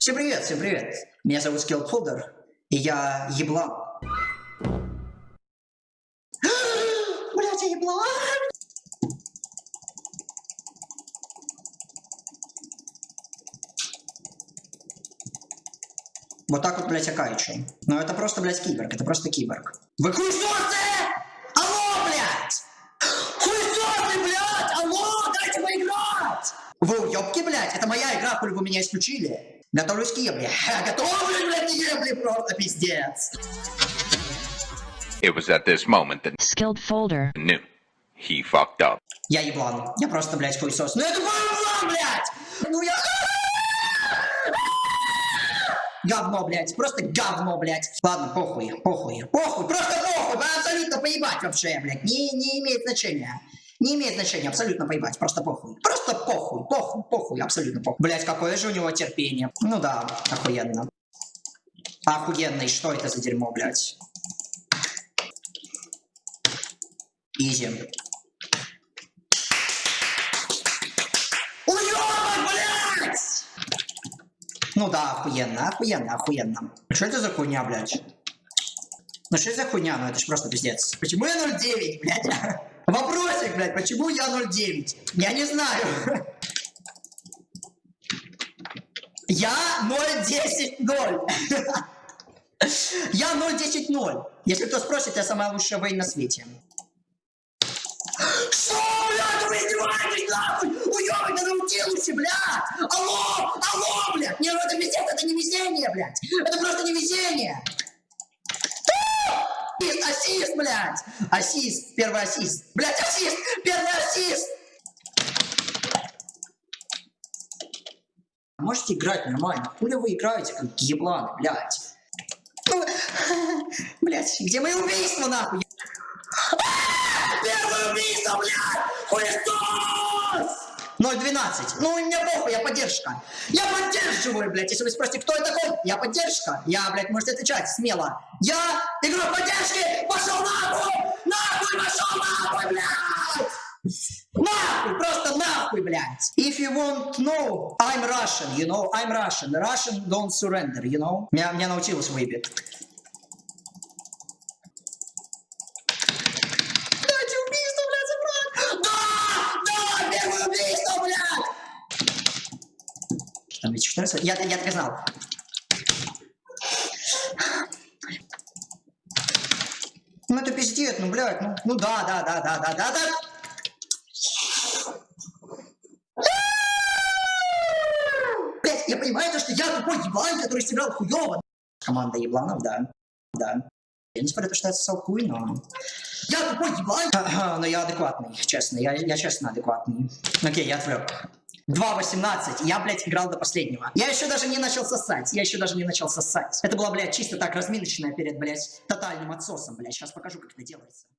Всем привет, всем привет. Меня зовут Скеллфолдер, и я еблан. Блять, я еблан! Вот так вот, блядь, я кайчу. Но это просто, блядь, киборг, это просто киборг. Вы хуесосы! Алло, блядь! Хуесосы, блядь! Алло, дайте поиграть! Вы уёбки, блядь? Это моя игра, хули вы меня исключили. Готовлюсь к ебле. Готовлюсь, блядь, к ебле, просто пиздец. It was at this moment that Skilled folder. knew he fucked up. Я еблан. Я просто, блядь, хуесос. Ну я какой еблан, блядь! Ну я... Говно, блядь, просто говно, блядь. Ладно, похуй, похуй, похуй, просто похуй, абсолютно поебать вообще, блядь, не, не имеет значения. Не имеет значения, абсолютно поебать, просто похуй. Просто похуй, похуй, похуй, абсолютно похуй. Блядь, какое же у него терпение. Ну да, охуенно. Охуенно, и что это за дерьмо, блядь? Изи. Ну да, охуенно, охуенно, охуенно. Что это за хуйня, блядь? Ну что за хуйня? Ну это ж просто пиздец. Почему я 0,9, блядь? Вопросик, блядь, почему я 0,9? Я не знаю. Я 0,10-0. Я 0,10-0. Если кто спросит, я самая лучшая воин на свете. Что, блядь, вы издеваетесь, нахуй? Уёбок на научился, блядь! Алло, алло, блядь! Не, ну это пиздец, это не везение, блядь! Это просто не везение! Ассист, ассист, блядь! Ассист, первый ассист. Блядь, ассист, первый ассист! Можете играть нормально. Хули вы играете, как ебланы, блядь? Блядь, где мои убийства, нахуй? 0.12. Ну, и мне похуй, я поддержка. Я поддерживаю, блядь. Если вы спросите, кто я такой, я поддержка. Я, блядь, можете отвечать смело. Я игру поддержки! Пошел нахуй! Нахуй пошел нахуй, блядь! Нахуй, просто нахуй, блядь. If you want to know, I'm Russian, you know, I'm Russian. Russian don't surrender, you know. Меня, меня научилась выебет. Дайте убийство, блядь, забрать! Да! Да! Первое убийство, блядь! Там ведь 14... Я, я знал. Ну это пиздец, ну, блядь, ну, ну да, да, да, да, да, да, да. Блядь, я понимаю, то, что я тупой еблан, который сыграл хуёво. Команда ебланов, да, да. Я не спорю, то, что я сосал хуй, но... Я тупой еблан! Но я адекватный, честно, я, я честно адекватный. Окей, я отвлек. 2.18, я, блядь, играл до последнего. Я еще даже не начал сосать, я еще даже не начал сосать. Это была, блядь, чисто так разминочная перед, блядь, тотальным отсосом, блядь. Сейчас покажу, как это делается.